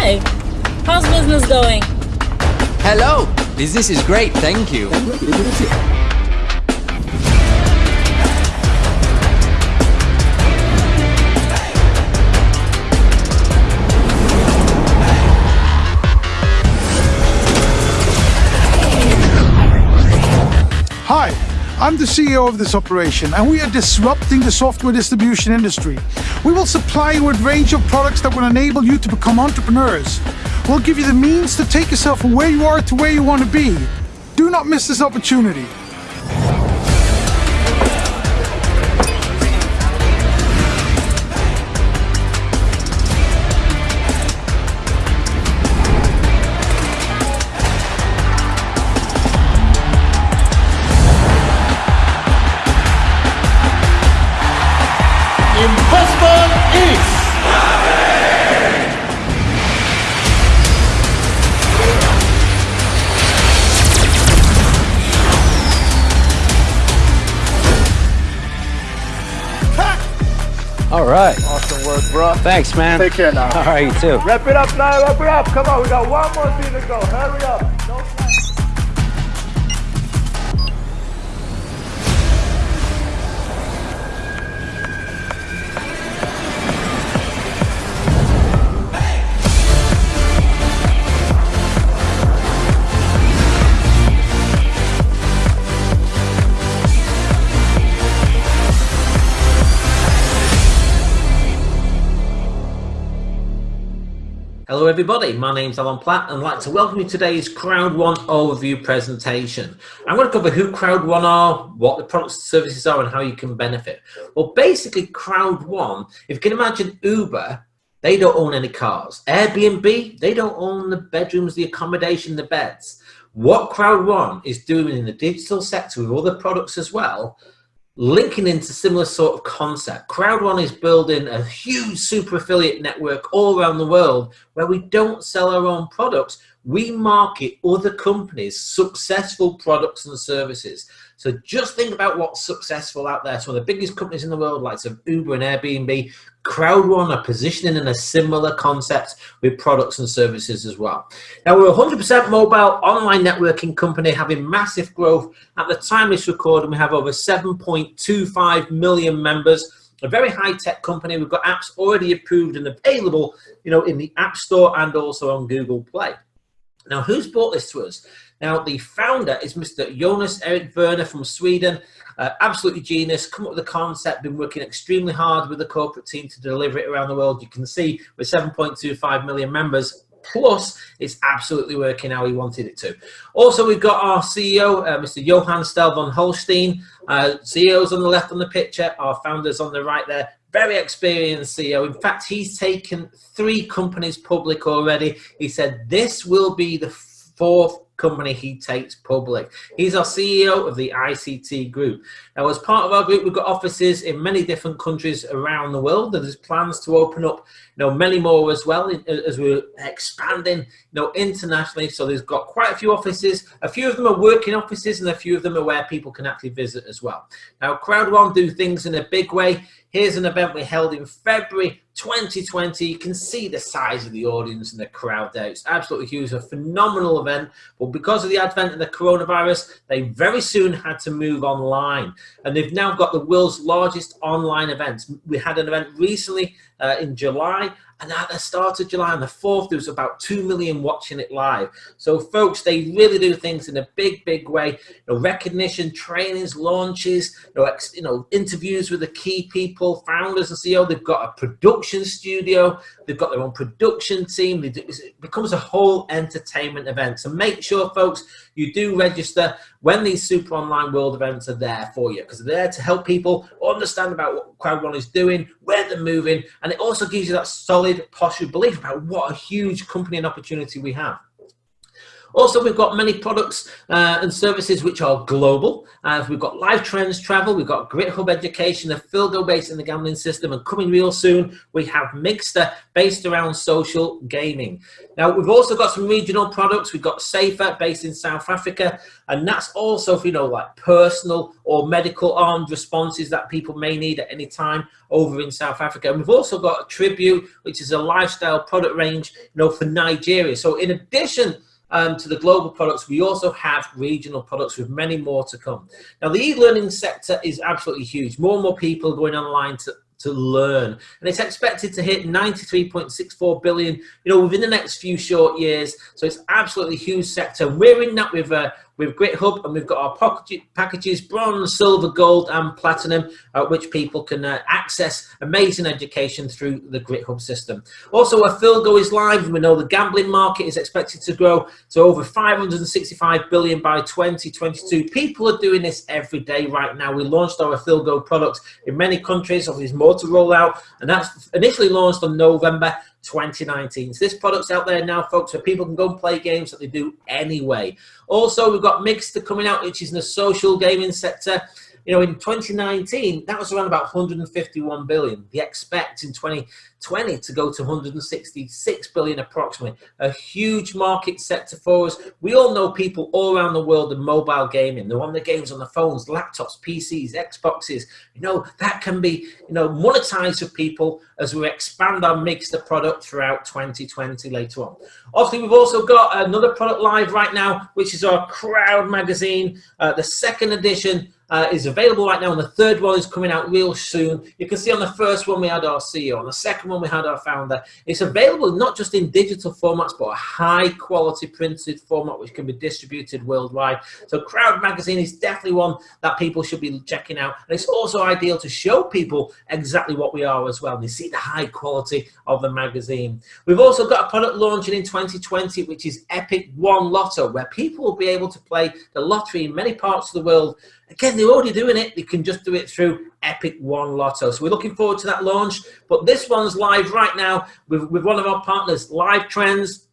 Hi, how's business going? Hello, business is great, thank you. I'm the CEO of this operation and we are disrupting the software distribution industry. We will supply you with a range of products that will enable you to become entrepreneurs. We'll give you the means to take yourself from where you are to where you want to be. Do not miss this opportunity. Right. awesome work, bro. Thanks, man. Take care now. All right, you too. Wrap it up now. Wrap it up. Come on, we got one more thing to go. Hurry up. Hello everybody, my name's Alan Platt and I'd like to welcome you to today's Crowd One overview presentation. I'm going to cover who Crowd One are, what the products and services are and how you can benefit. Well basically Crowd One, if you can imagine Uber, they don't own any cars. Airbnb, they don't own the bedrooms, the accommodation, the beds. What Crowd One is doing in the digital sector with other products as well, linking into similar sort of concept. Crowd One is building a huge super affiliate network all around the world where we don't sell our own products. We market other companies' successful products and services. So just think about what's successful out there. Some of the biggest companies in the world, like some Uber and Airbnb, Crowd One are positioning in a similar concept with products and services as well. Now we're a 100% mobile online networking company having massive growth. At the time this recording, we have over 7.25 million members a very high-tech company. We've got apps already approved and available, you know, in the App Store and also on Google Play. Now, who's brought this to us? Now, the founder is Mr. Jonas Erik Werner from Sweden. Uh, absolutely genius, come up with the concept, been working extremely hard with the corporate team to deliver it around the world. You can see with 7.25 million members, plus it's absolutely working how he wanted it to. Also, we've got our CEO, uh, Mr. Johan Staël von Holstein. Uh, CEOs on the left on the picture, our founders on the right there. Very experienced CEO. In fact, he's taken three companies public already. He said this will be the fourth company he takes public. He's our CEO of the ICT group. Now, as part of our group, we've got offices in many different countries around the world. And there's plans to open up, you know, many more as well as we're expanding, you know, internationally. So there's got quite a few offices. A few of them are working offices and a few of them are where people can actually visit as well. Now, Crowd One do things in a big way. Here's an event we held in February 2020. You can see the size of the audience and the crowd there. It's absolutely huge, a phenomenal event. But because of the advent of the coronavirus, they very soon had to move online. And they've now got the world's largest online events. We had an event recently uh, in July and at the start of July on the 4th, there was about 2 million watching it live. So folks, they really do things in a big, big way. You know, recognition, trainings, launches, you know, you know, interviews with the key people, founders and CEO. They've got a production studio. They've got their own production team. Do, it becomes a whole entertainment event. So make sure, folks, you do register when these super online world events are there for you because they're there to help people understand about what Crowd One is doing, where they're moving, and it also gives you that solid posture belief about what a huge company and opportunity we have. Also, we've got many products uh, and services which are global. Uh, we've got Live Trends Travel, we've got GritHub Education, the Philgo based in the gambling system, and coming real soon, we have Mixter based around social gaming. Now, we've also got some regional products. We've got Safer based in South Africa, and that's also for, you know, like personal or medical armed responses that people may need at any time over in South Africa. And we've also got Tribute, which is a lifestyle product range, you know, for Nigeria. So in addition um, to the global products, we also have regional products with many more to come. Now, the e-learning sector is absolutely huge. More and more people are going online to, to learn and it's expected to hit 93.64 billion you know within the next few short years so it's absolutely huge sector we're in that with uh, with GritHub and we've got our packages bronze, silver, gold and platinum uh, which people can uh, access amazing education through the GritHub system. Also a Philgo is live and we know the gambling market is expected to grow to over 565 billion by 2022. People are doing this every day right now. We launched our Philgo product in many countries, obviously more to roll out and that's initially launched on November 2019. So this product's out there now, folks, so people can go and play games that they do anyway. Also, we've got Mixter coming out, which is in the social gaming sector. You know, in 2019, that was around about 151 billion. They expect in 2020 to go to 166 billion approximately. A huge market sector for us. We all know people all around the world in mobile gaming. They're on the games on the phones, laptops, PCs, Xboxes. You know, that can be, you know, monetized for people as we expand our Mixter product throughout 2020 later on. Obviously, we've also got another product live right now, which is our Crowd magazine, uh, the second edition uh, is available right now, and the third one is coming out real soon. You can see on the first one we had our CEO, on the second one we had our founder. It's available not just in digital formats, but a high quality printed format which can be distributed worldwide. So Crowd Magazine is definitely one that people should be checking out. And it's also ideal to show people exactly what we are as well. And they see the high quality of the magazine. We've also got a product launching in 2020, which is Epic One Lotto, where people will be able to play the lottery in many parts of the world Again, they're already doing it. They can just do it through Epic One Lotto. So we're looking forward to that launch. But this one's live right now with, with one of our partners, Live Trends.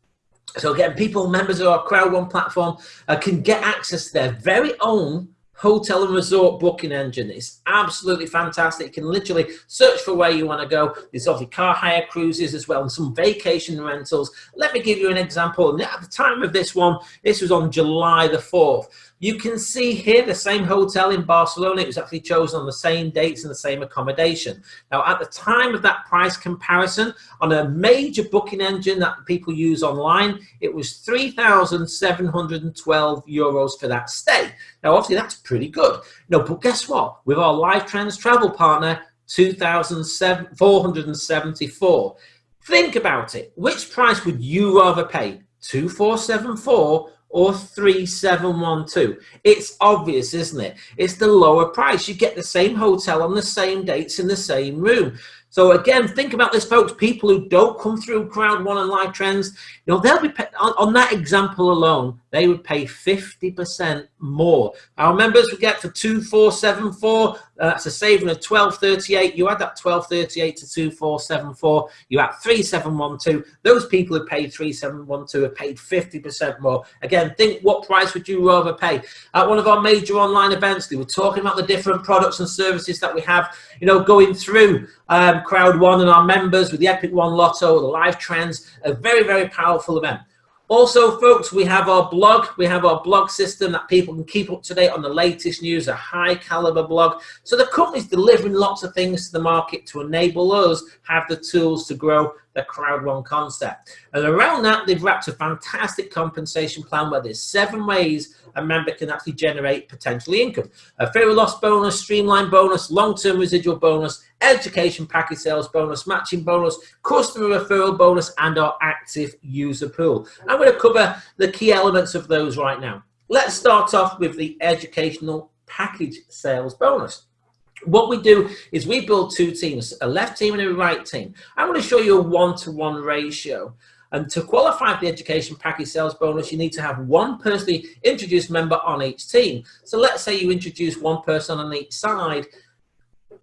So again, people, members of our Crowd One platform, uh, can get access to their very own hotel and resort booking engine. It's absolutely fantastic. You can literally search for where you want to go. There's obviously car hire cruises as well and some vacation rentals. Let me give you an example. At the time of this one, this was on July the 4th. You can see here the same hotel in Barcelona. It was actually chosen on the same dates and the same accommodation. Now, at the time of that price comparison, on a major booking engine that people use online, it was 3,712 euros for that stay. Now, obviously, that's pretty good. No, but guess what? With our Live Trends travel partner, 2,474. Think about it. Which price would you rather pay? 2474 or 3712. It's obvious, isn't it? It's the lower price. You get the same hotel on the same dates in the same room. So again, think about this, folks. People who don't come through Crowd One and Live Trends, you know, they'll be on, on that example alone they would pay 50% more. Our members would get for 2474, uh, that's a saving of 1238. You add that 1238 to 2474, you add 3712. Those people who paid 3712 have paid 50% more. Again, think what price would you rather pay? At one of our major online events, we were talking about the different products and services that we have, you know, going through um, Crowd One and our members with the Epic One Lotto, the live trends, a very, very powerful event. Also, folks, we have our blog. We have our blog system that people can keep up to date on the latest news, a high caliber blog. So the company's delivering lots of things to the market to enable us have the tools to grow the crowd one concept. And around that, they've wrapped a fantastic compensation plan where there's seven ways a member can actually generate potentially income. A of loss bonus, streamline bonus, long-term residual bonus, education package sales bonus, matching bonus, customer referral bonus, and our active user pool. I'm going to cover the key elements of those right now. Let's start off with the educational package sales bonus. What we do is we build two teams, a left team and a right team. I'm going to show you a one-to-one -one ratio. And to qualify for the education package sales bonus, you need to have one personally introduced member on each team. So let's say you introduce one person on each side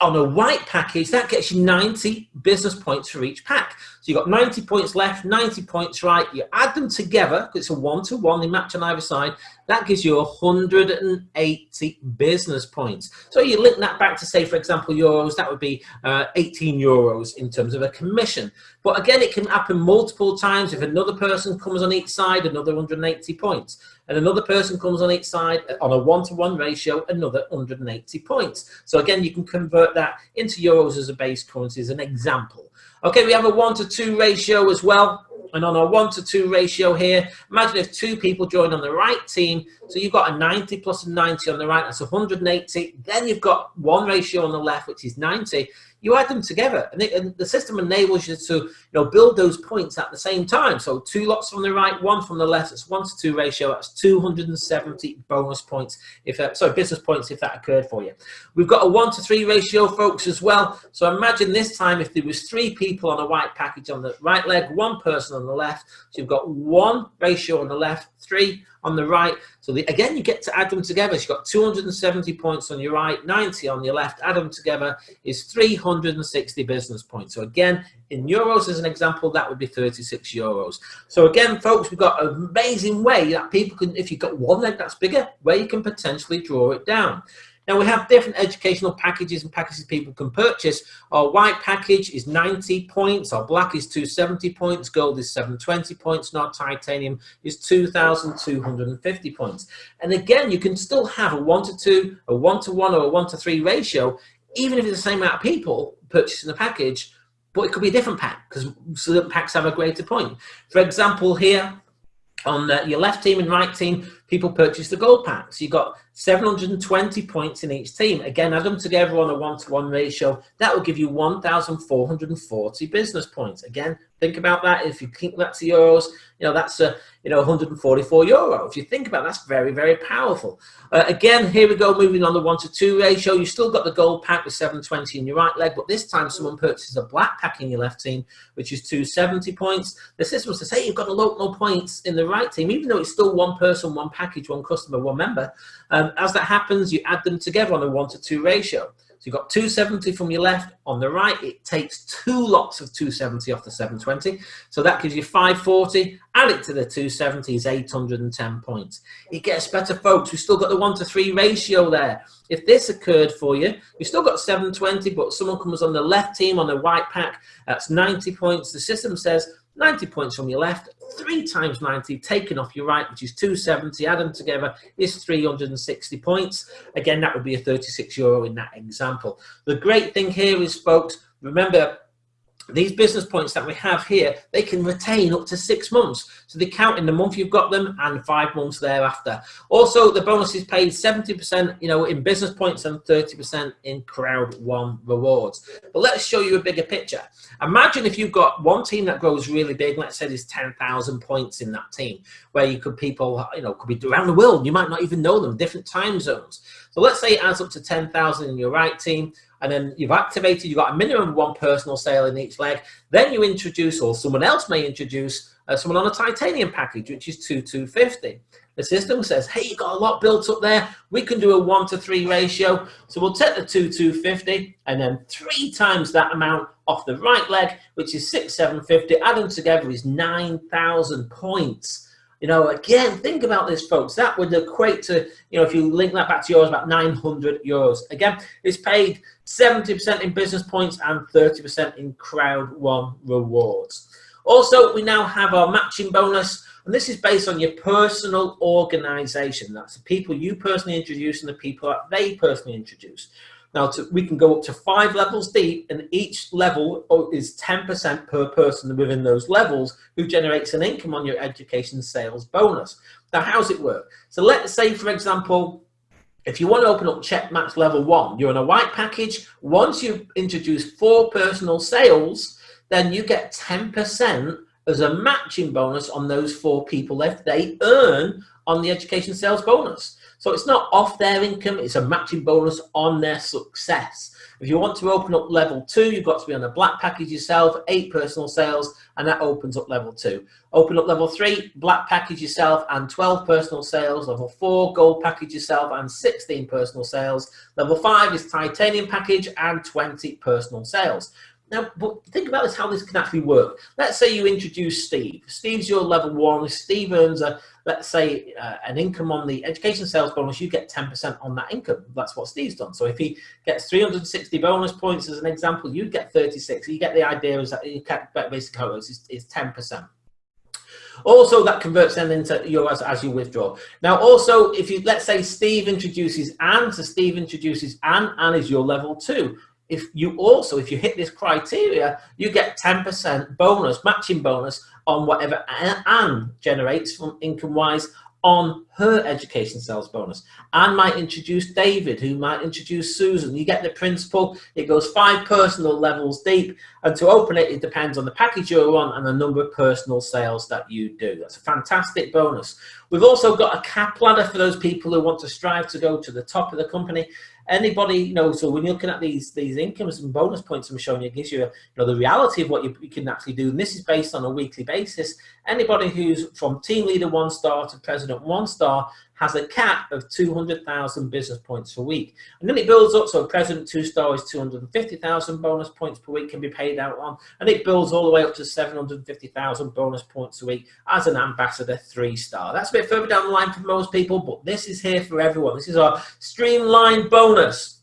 on a white package, that gets you 90 business points for each pack. So you've got 90 points left, 90 points right. You add them together, it's a one-to-one, -one, they match on either side. That gives you 180 business points. So you link that back to say, for example, euros, that would be uh, 18 euros in terms of a commission. But again, it can happen multiple times. If another person comes on each side, another 180 points. And another person comes on each side on a one-to-one -one ratio, another 180 points. So again, you can convert that into euros as a base currency as an example. Okay, we have a one to two ratio as well. And on a one to two ratio here, imagine if two people join on the right team. So you've got a 90 plus a 90 on the right, that's 180. Then you've got one ratio on the left, which is 90 you add them together and, it, and, the system enables you to you know build those points at the same time. So two lots from the right one from the left it's one to two ratio that's 270 bonus points if that, sorry business points if that occurred for you. We've got a one to three ratio folks as well. So imagine this time if there was three people on a white package on the right leg one person on the left. So you've got one ratio on the left three on the right. So the, again, you get to add them together. You've got 270 points on your right, 90 on your left. Add them together is 360 business points. So again, in euros as an example, that would be 36 euros. So again, folks, we've got an amazing way that people can, if you've got one leg that's bigger, where you can potentially draw it down. Now we have different educational packages and packages people can purchase. Our white package is 90 points, our black is 270 points, gold is 720 points, and our titanium is 2,250 points. And again, you can still have a one to two, a one to one, or a one to three ratio, even if it's the same amount of people purchasing the package, but it could be a different pack because certain packs have a greater point. For example, here on the, your left team and right team, people purchase the gold packs. You've got 720 points in each team. Again, add them together on a one-to-one -one ratio. That will give you 1,440 business points. Again, think about that. If you think that's euros, you know, that's a, you know, 144 euro. If you think about it, that's very, very powerful. Uh, again, here we go, moving on the one to two ratio. You still got the gold pack with 720 in your right leg, but this time someone purchases a black pack in your left team, which is 270 points. The system says, hey, you've got a lot more points in the right team, even though it's still one person, one package, one customer, one member. Um, as that happens, you add them together on a one to two ratio. So you've got 270 from your left. On the right, it takes two lots of 270 off the 720. So that gives you 540. Add it to the 270 is 810 points. It gets better, folks. We've still got the one to three ratio there. If this occurred for you, you've still got 720, but someone comes on the left team on the white pack, that's 90 points. The system says 90 points from your left, 3 times 90 taken off your right, which is 270, add them together is 360 points. Again, that would be a 36 euro in that example. The great thing here is, folks, remember these business points that we have here, they can retain up to six months. So they count in the month you've got them and five months thereafter. Also, the bonus is paid 70%, you know, in business points and 30% in crowd one rewards. But let's show you a bigger picture. Imagine if you've got one team that grows really big, let's say there's 10,000 points in that team, where you could people, you know, could be around the world. You might not even know them, different time zones. So let's say it adds up to 10,000 in your right team and then you've activated, you've got a minimum one personal sale in each leg. Then you introduce, or someone else may introduce, uh, someone on a titanium package, which is 2 250. The system says, hey, you've got a lot built up there. We can do a 1 to 3 ratio. So we'll take the 2 250 and then three times that amount off the right leg, which is 6 750. Add them together is 9,000 points. You know, again, think about this, folks. That would equate to, you know, if you link that back to yours, about 900 euros. Again, it's paid 70% in business points and 30% in crowd one rewards. Also, we now have our matching bonus, and this is based on your personal organization. That's the people you personally introduce and the people that they personally introduce. Now, to, we can go up to five levels deep, and each level is 10% per person within those levels who generates an income on your education sales bonus. Now, how's it work? So let's say, for example, if you want to open up check match level one, you're in a white package. Once you introduce four personal sales, then you get 10% as a matching bonus on those four people if they earn on the education sales bonus. So it's not off their income, it's a matching bonus on their success. If you want to open up level two, you've got to be on a black package yourself, eight personal sales, and that opens up level two. Open up level three, black package yourself and 12 personal sales. Level four, gold package yourself and 16 personal sales. Level five is titanium package and 20 personal sales. Now, but think about this, how this can actually work. Let's say you introduce Steve. Steve's your level one. Steve earns a, let's say, uh, an income on the education sales bonus. You get 10% on that income. That's what Steve's done. So if he gets 360 bonus points as an example, you get 36. You get the idea is that you get basic how is, is 10%. Also, that converts then into your as, as you withdraw. Now, also, if you let's say Steve introduces Anne, so Steve introduces Anne, Anne is your level two if you also, if you hit this criteria, you get 10% bonus, matching bonus on whatever Anne generates from income-wise on her education sales bonus. Anne might introduce David, who might introduce Susan. You get the principle. It goes five personal levels deep. And to open it, it depends on the package you're on and the number of personal sales that you do. That's a fantastic bonus. We've also got a cap ladder for those people who want to strive to go to the top of the company anybody, you know, so when you're looking at these these incomes and bonus points I'm showing you, it gives you, you know, the reality of what you, you, can actually do. And this is based on a weekly basis. Anybody who's from team leader one star to president one star has a cap of 200,000 business points per week. And then it builds up, so a President two star is 250,000 bonus points per week can be paid out on, and it builds all the way up to 750,000 bonus points a week as an ambassador three star. That's a bit further down the line for most people, but this is here for everyone. This is our streamlined bonus.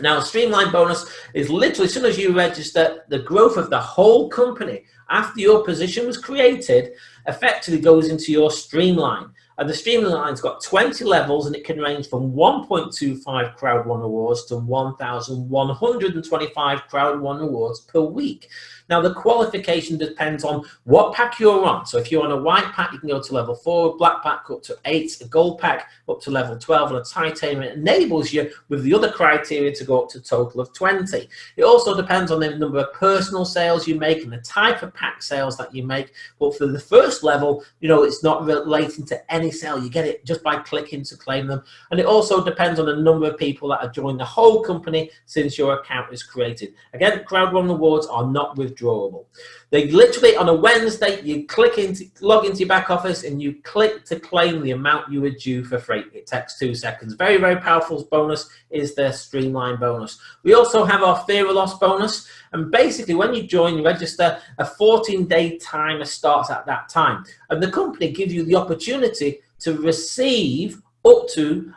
Now, Streamline bonus is literally as soon as you register, the growth of the whole company after your position was created effectively goes into your Streamline. And the Streamline's got 20 levels and it can range from 1.25 Crowd One awards to 1,125 Crowd One awards per week. Now the qualification depends on what pack you're on. So if you're on a white pack, you can go to level four, a black pack up to eight, a gold pack up to level 12, and a titanium it enables you with the other criteria to go up to a total of 20. It also depends on the number of personal sales you make and the type of pack sales that you make. But for the first level, you know, it's not relating to any sale. You get it just by clicking to claim them. And it also depends on the number of people that have joined the whole company since your account is created. Again, Crowd One Awards are not with withdrawable. They literally on a Wednesday, you click into log into your back office and you click to claim the amount you were due for freight. It takes two seconds. Very, very powerful bonus is their streamline bonus. We also have our fear of loss bonus. And basically when you join, you register, a 14 day timer starts at that time. And the company gives you the opportunity to receive up to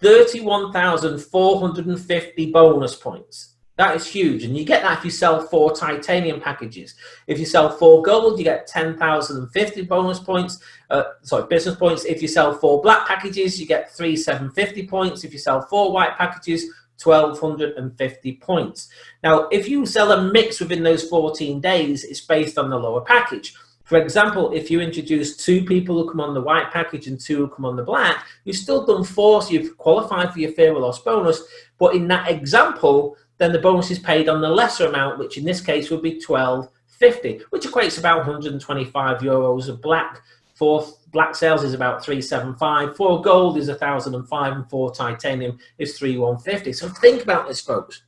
31,450 bonus points. That is huge. And you get that if you sell four titanium packages. If you sell four gold, you get 10,050 bonus points. Uh, sorry, business points. If you sell four black packages, you get three 750 points. If you sell four white packages, 1250 points. Now, if you sell a mix within those 14 days, it's based on the lower package. For example, if you introduce two people who come on the white package and two who come on the black, you've still done four, so you've qualified for your fear loss bonus. But in that example, then the bonus is paid on the lesser amount, which in this case would be 12.50, which equates about 125 euros of black. For black sales is about 375. For gold is 1,005, and for titanium is 3,150. So think about this, folks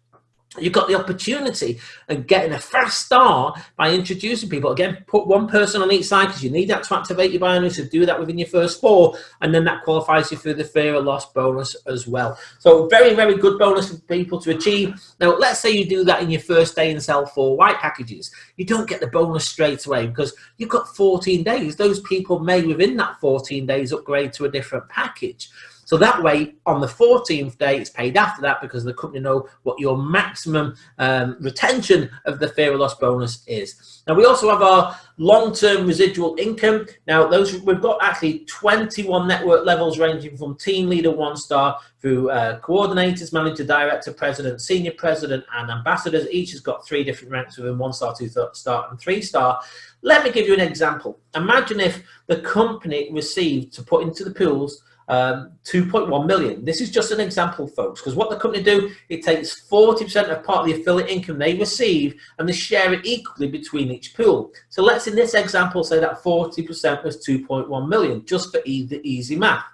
you've got the opportunity of getting a fast start by introducing people. Again, put one person on each side because you need that to activate your binary, so do that within your first four, and then that qualifies you for the fear of loss bonus as well. So very, very good bonus for people to achieve. Now, let's say you do that in your first day and sell four white packages. You don't get the bonus straight away because you've got 14 days. Those people may, within that 14 days, upgrade to a different package. So that way, on the 14th day, it's paid after that because the company know what your maximum um, retention of the fear of loss bonus is. Now, we also have our long-term residual income. Now, those we've got actually 21 network levels ranging from team leader one star through uh, coordinators, manager, director, president, senior president, and ambassadors. Each has got three different ranks within one star, two star, and three star. Let me give you an example. Imagine if the company received to put into the pools um, 2.1 million. This is just an example, folks, because what the company do, it takes 40% of part of the affiliate income they receive and they share it equally between each pool. So let's, in this example, say that 40% was 2.1 million, just for the easy math.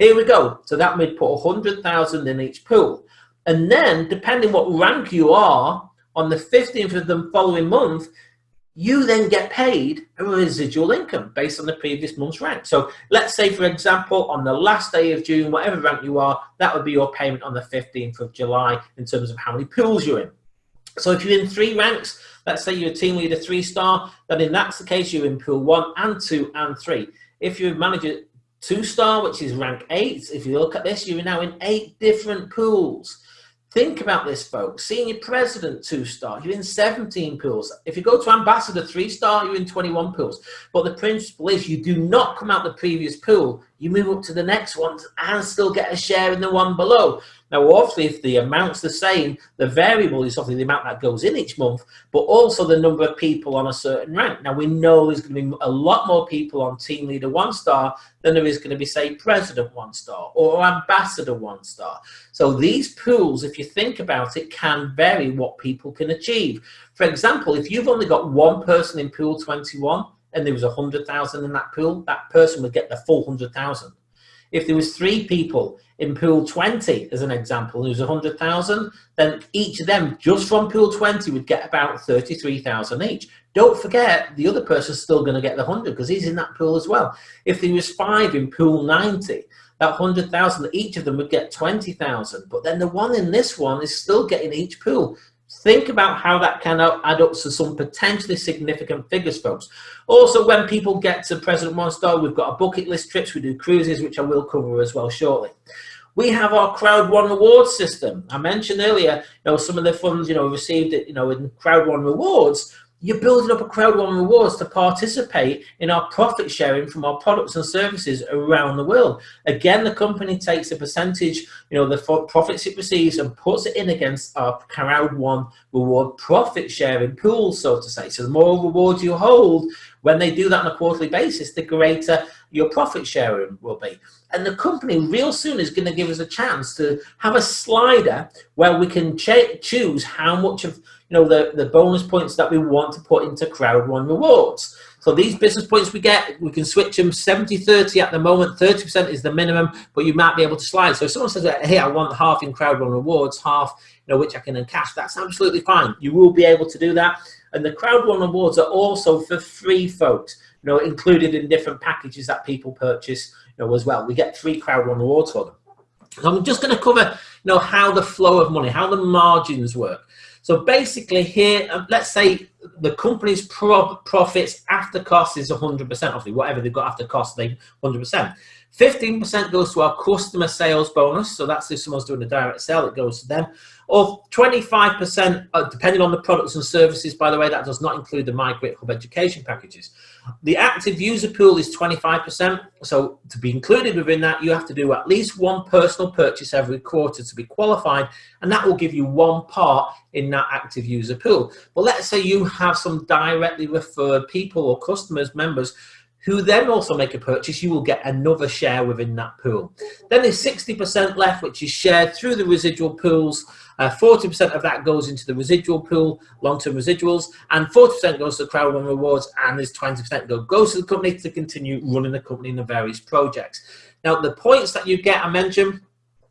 Here we go. So that would put 100,000 in each pool. And then, depending what rank you are, on the 15th of the following month, you then get paid a residual income based on the previous month's rank. So let's say, for example, on the last day of June, whatever rank you are, that would be your payment on the 15th of July in terms of how many pools you're in. So if you're in three ranks, let's say you're a team leader three star, then in that's the case, you're in pool one and two and three. If you're a manager two star, which is rank eight, if you look at this, you're now in eight different pools. Think about this, folks. Senior President, two star, you're in 17 pools. If you go to Ambassador, three star, you're in 21 pools. But the principle is you do not come out the previous pool. You move up to the next one and still get a share in the one below. Now, obviously, if the amount's the same, the variable is obviously the amount that goes in each month, but also the number of people on a certain rank. Now, we know there's going to be a lot more people on Team Leader one star than there is going to be, say, President one star or Ambassador one star. So these pools, if you think about it, can vary what people can achieve. For example, if you've only got one person in pool 21 and there was a 100,000 in that pool, that person would get the full 100,000. If there was three people in pool 20, as an example, and there was 100,000, then each of them, just from pool 20, would get about 33,000 each. Don't forget, the other person's still going to get the 100 because he's in that pool as well. If there was five in pool 90, that 100,000, each of them would get 20,000. But then the one in this one is still getting each pool. Think about how that can add up to some potentially significant figures, folks. Also, when people get to President One Star, we've got a bucket list trips, we do cruises, which I will cover as well shortly. We have our Crowd One Rewards system. I mentioned earlier, you know, some of the funds, you know, received, it, you know, in Crowd One Rewards, you're building up a crowd one rewards to participate in our profit sharing from our products and services around the world. Again, the company takes a percentage, you know, the profits it receives and puts it in against our crowd one reward profit sharing pool, so to say. So the more rewards you hold, when they do that on a quarterly basis, the greater your profit sharing will be. And the company real soon is going to give us a chance to have a slider where we can choose how much of you know, the, the bonus points that we want to put into crowd one rewards. So these business points we get, we can switch them 70-30 at the moment, 30% is the minimum, but you might be able to slide. So if someone says, hey, I want half in crowd one rewards, half, you know, which I can then encash, that's absolutely fine. You will be able to do that. And the crowd one rewards are also for free folks, you know, included in different packages that people purchase, you know, as well. We get free crowd one rewards for them. So I'm just going to cover, you know, how the flow of money, how the margins work. So basically here, um, let's say the company's pro profits after cost is 100%, obviously, whatever they've got after cost, they 100%. 15% goes to our customer sales bonus. So that's if someone's doing a direct sale, it goes to them. Or 25%, uh, depending on the products and services, by the way, that does not include the Migrate Hub education packages. The active user pool is 25%. So to be included within that, you have to do at least one personal purchase every quarter to be qualified. And that will give you one part in that active user pool. But let's say you have some directly referred people or customers, members, who then also make a purchase, you will get another share within that pool. Then there's 60% left, which is shared through the residual pools 40% uh, of that goes into the residual pool, long-term residuals, and 40% goes to the crowd one rewards, and there's 20% go, goes to the company to continue running the company in the various projects. Now, the points that you get, I mentioned,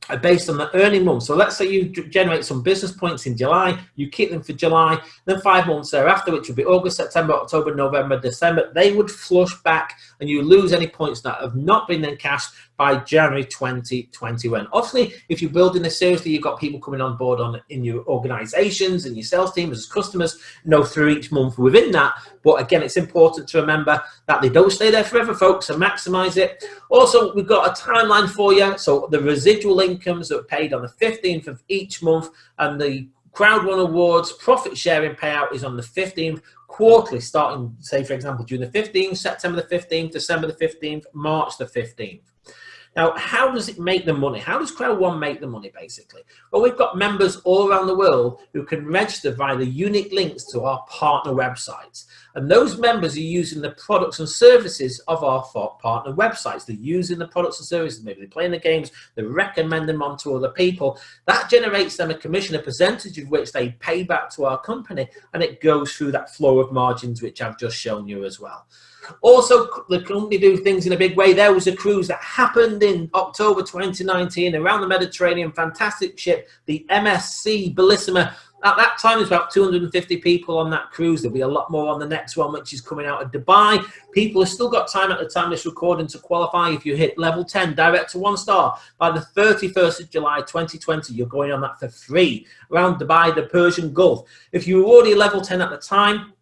are based on the earning month. So let's say you generate some business points in July, you keep them for July, then five months thereafter, which would be August, September, October, November, December, they would flush back and you lose any points that have not been then cashed by January 2021. Obviously, if you're building this seriously, you've got people coming on board on in your organizations and your sales team as customers, know, through each month within that. But again, it's important to remember that they don't stay there forever, folks, and maximize it. Also, we've got a timeline for you. So the residual incomes that are paid on the 15th of each month and the Crowd One Awards profit sharing payout is on the 15th quarterly, starting, say, for example, June the 15th, September the 15th, December the 15th, March the 15th. Now, how does it make the money? How does Crowd One make the money, basically? Well, we've got members all around the world who can register via the unique links to our partner websites. And those members are using the products and services of our partner websites. They're using the products and services. Maybe they're playing the games. They recommend them on to other people. That generates them a commission, a percentage of which they pay back to our company. And it goes through that flow of margins, which I've just shown you as well. Also, the company do things in a big way. There was a cruise that happened in October 2019 around the Mediterranean. Fantastic ship, the MSC Bellissima At that time, there's about 250 people on that cruise. There'll be a lot more on the next one, which is coming out of Dubai. People have still got time at the time this recording to qualify. If you hit level 10, direct to one star, by the 31st of July 2020, you're going on that for free around Dubai, the Persian Gulf. If you were already level 10 at the time,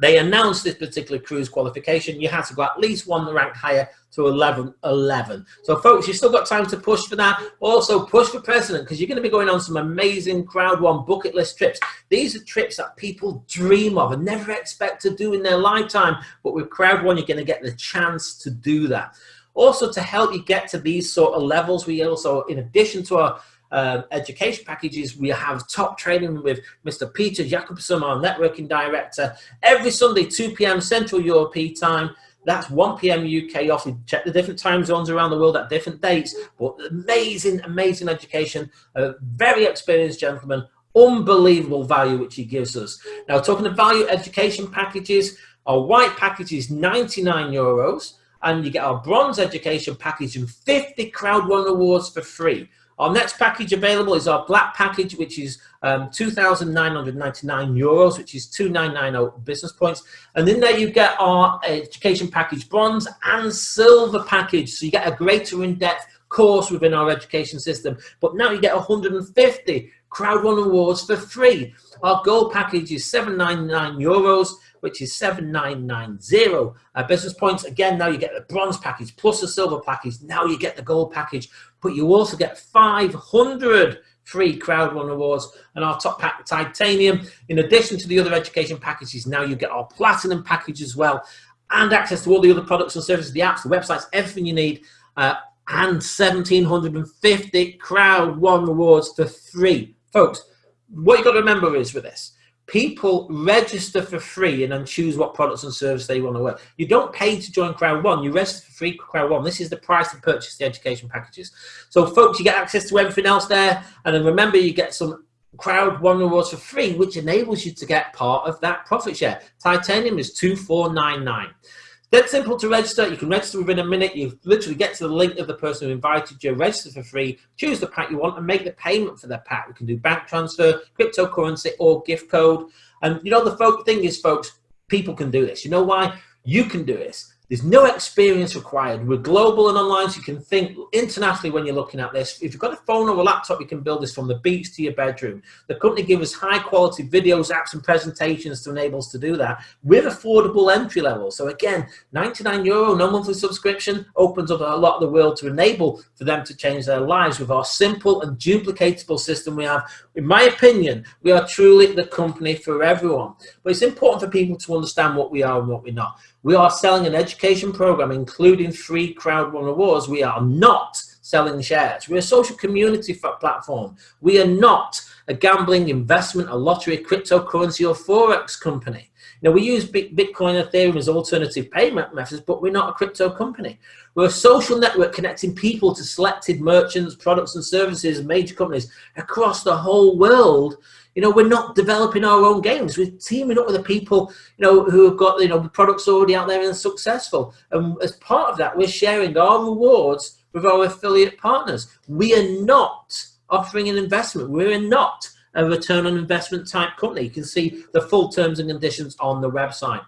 they announced this particular cruise qualification, you had to go at least one rank higher to 11 11 so folks you've still got time to push for that. Also push for president because you're going to be going on some amazing crowd one bucket list trips. These are trips that people dream of and never expect to do in their lifetime but with crowd one you're going to get the chance to do that. Also to help you get to these sort of levels we also in addition to our uh, education packages. We have top training with Mr. Peter Jacobson, our networking director, every Sunday, 2 p.m. Central European time. That's 1 p.m. UK off. We check the different time zones around the world at different dates. But amazing, amazing education. A very experienced gentleman. Unbelievable value which he gives us. Now, talking of value education packages, our white package is 99 euros and you get our bronze education package and 50 crowd one awards for free our next package available is our black package, which is um, 2,999 euros, which is 2,990 business points. And in there you get our education package bronze and silver package. So you get a greater in-depth course within our education system. But now you get 150 crowd one awards for free. Our gold package is 799 euros which is 7990 uh, business points. Again, now you get the bronze package plus the silver package. Now you get the gold package, but you also get 500 free crowd one awards and our top pack titanium. In addition to the other education packages, now you get our platinum package as well and access to all the other products and services, the apps, the websites, everything you need. Uh, and 1750 crowd one awards for free. Folks, what you've got to remember is with this, people register for free and then choose what products and services they want to work. You don't pay to join Crowd One, you register for free Crowd One. This is the price to purchase the education packages. So folks, you get access to everything else there. And then remember, you get some Crowd One rewards for free, which enables you to get part of that profit share. Titanium is 2499. Dead simple to register. You can register within a minute. You literally get to the link of the person who invited you, register for free, choose the pack you want, and make the payment for the pack. You can do bank transfer, cryptocurrency, or gift code. And you know, the folk thing is, folks, people can do this. You know why? You can do this there's no experience required. We're global and online, so you can think internationally when you're looking at this. If you've got a phone or a laptop, you can build this from the beach to your bedroom. The company gives us high quality videos, apps, and presentations to enable us to do that with affordable entry level. So again, 99 euro, no monthly subscription, opens up a lot of the world to enable for them to change their lives with our simple and duplicatable system we have. In my opinion, we are truly the company for everyone. But it's important for people to understand what we are and what we're not. We are selling an education program, including free crowd one awards. We are not selling shares. We're a social community platform. We are not a gambling, investment, a lottery, cryptocurrency, or Forex company. Now, we use Bitcoin and Ethereum as alternative payment methods, but we're not a crypto company. We're a social network connecting people to selected merchants, products and services, major companies across the whole world you know, we're not developing our own games. We're teaming up with the people, you know, who have got, you know, the products already out there and successful. And as part of that, we're sharing our rewards with our affiliate partners. We are not offering an investment. We're not a return on investment type company. You can see the full terms and conditions on the website.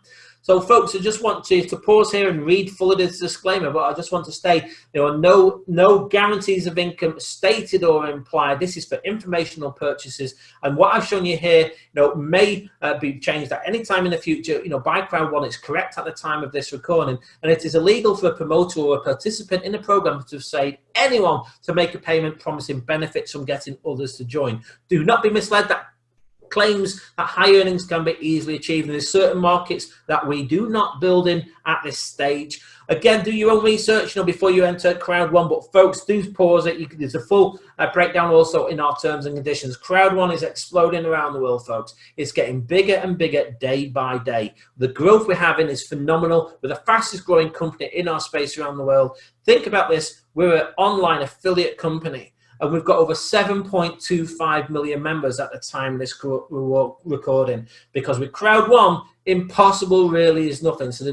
So folks, I just want to, to pause here and read fully this disclaimer, but I just want to say there are no, no guarantees of income stated or implied. This is for informational purchases. And what I've shown you here, you know, may uh, be changed at any time in the future. You know, by Crowd One, it's correct at the time of this recording. And it is illegal for a promoter or a participant in a program to say anyone to make a payment promising benefits from getting others to join. Do not be misled that claims that high earnings can be easily achieved. And there's certain markets that we do not build in at this stage. Again, do your own research you know, before you enter Crowd One. But folks, do pause it. Can, there's a full uh, breakdown also in our terms and conditions. Crowd One is exploding around the world, folks. It's getting bigger and bigger day by day. The growth we're having is phenomenal. We're the fastest growing company in our space around the world. Think about this. We're an online affiliate company and we've got over 7.25 million members at the time this recording because with crowd one impossible really is nothing. So the